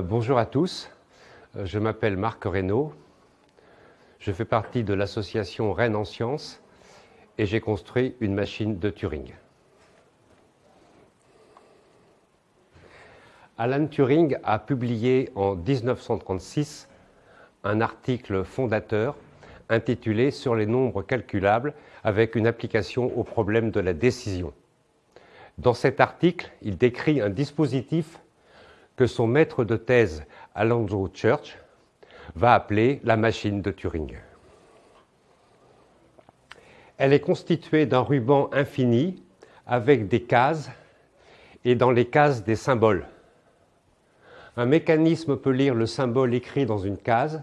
bonjour à tous, euh, je m'appelle Marc Reynaud, je fais partie de l'association Rennes en Sciences et j'ai construit une machine de Turing. Alan Turing a publié en 1936 un article fondateur intitulé Sur les nombres calculables avec une application au problème de la décision. Dans cet article, il décrit un dispositif son maître de thèse, Alonzo Church, va appeler la machine de Turing. Elle est constituée d'un ruban infini avec des cases et dans les cases des symboles. Un mécanisme peut lire le symbole écrit dans une case,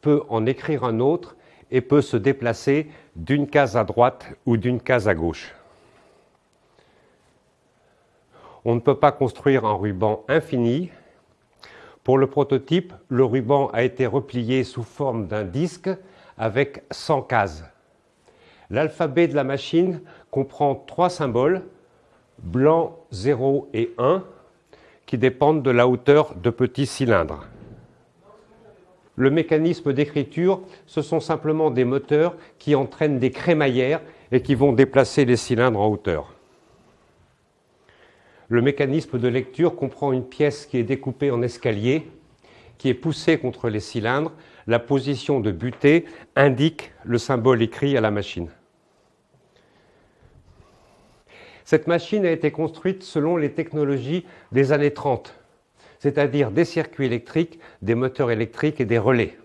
peut en écrire un autre et peut se déplacer d'une case à droite ou d'une case à gauche. On ne peut pas construire un ruban infini. Pour le prototype, le ruban a été replié sous forme d'un disque avec 100 cases. L'alphabet de la machine comprend trois symboles, blanc, 0 et 1, qui dépendent de la hauteur de petits cylindres. Le mécanisme d'écriture, ce sont simplement des moteurs qui entraînent des crémaillères et qui vont déplacer les cylindres en hauteur. Le mécanisme de lecture comprend une pièce qui est découpée en escalier, qui est poussée contre les cylindres. La position de butée indique le symbole écrit à la machine. Cette machine a été construite selon les technologies des années 30, c'est-à-dire des circuits électriques, des moteurs électriques et des relais.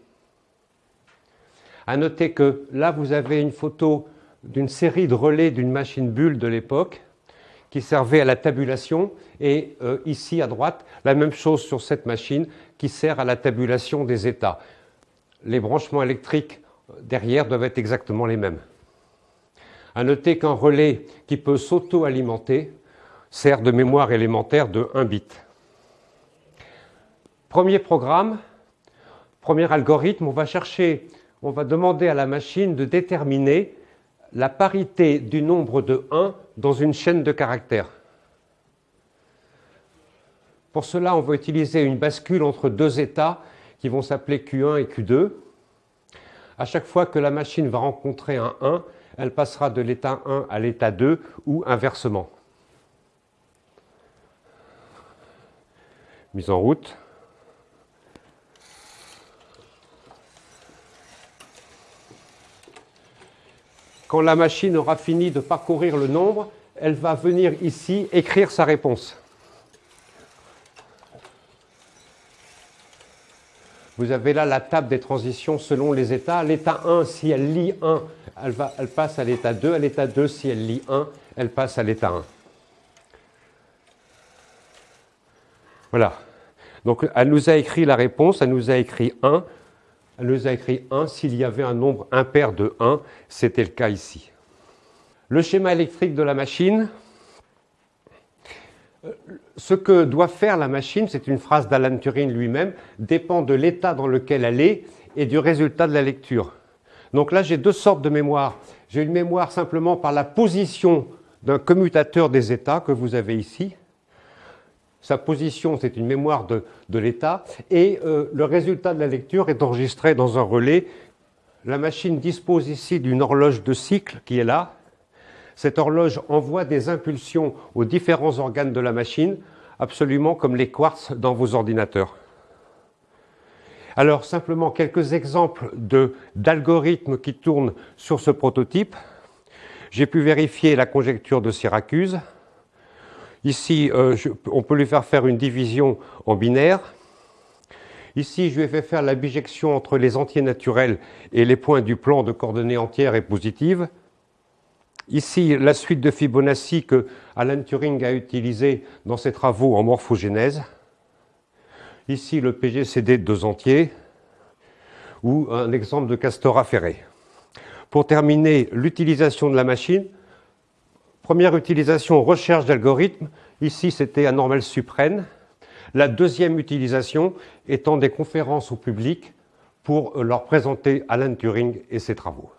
À noter que là, vous avez une photo d'une série de relais d'une machine bulle de l'époque qui servait à la tabulation et euh, ici à droite, la même chose sur cette machine qui sert à la tabulation des états. Les branchements électriques derrière doivent être exactement les mêmes. À noter qu'un relais qui peut s'auto-alimenter sert de mémoire élémentaire de 1 bit. Premier programme, premier algorithme, on va chercher, on va demander à la machine de déterminer la parité du nombre de 1 dans une chaîne de caractères. Pour cela, on va utiliser une bascule entre deux états qui vont s'appeler Q1 et Q2. À chaque fois que la machine va rencontrer un 1, elle passera de l'état 1 à l'état 2 ou inversement. Mise en route. Quand la machine aura fini de parcourir le nombre, elle va venir ici écrire sa réponse. Vous avez là la table des transitions selon les états. L'état 1, si elle lit 1, elle, va, elle passe à l'état 2. À l'état 2, si elle lit 1, elle passe à l'état 1. Voilà. Donc elle nous a écrit la réponse, elle nous a écrit 1. Elle nous a écrit 1 s'il y avait un nombre impair de 1. C'était le cas ici. Le schéma électrique de la machine, ce que doit faire la machine, c'est une phrase d'Alan Turing lui-même, dépend de l'état dans lequel elle est et du résultat de la lecture. Donc là, j'ai deux sortes de mémoire. J'ai une mémoire simplement par la position d'un commutateur des états que vous avez ici. Sa position, c'est une mémoire de, l'état. Et euh, le résultat de la lecture est enregistré dans un relais. La machine dispose ici d'une horloge de cycle qui est là, cette horloge envoie des impulsions aux différents organes de la machine, absolument comme les quartz dans vos ordinateurs. Alors simplement quelques exemples d'algorithmes qui tournent sur ce prototype. J'ai pu vérifier la conjecture de Syracuse. Ici, euh, on peut lui faire faire une division en binaire. Ici, je lui ai fait faire la bijection entre les entiers naturels et les points du plan de coordonnées entières et positives. Ici, la suite de Fibonacci que Alan Turing a utilisée dans ses travaux en morphogénèse. Ici, le PGCD de deux entiers ou un exemple de Castora Ferré. Pour terminer, l'utilisation de la machine. Première utilisation, recherche d'algorithmes. Ici, c'était un normal suprême. La deuxième utilisation étant des conférences au public pour leur présenter Alan Turing et ses travaux.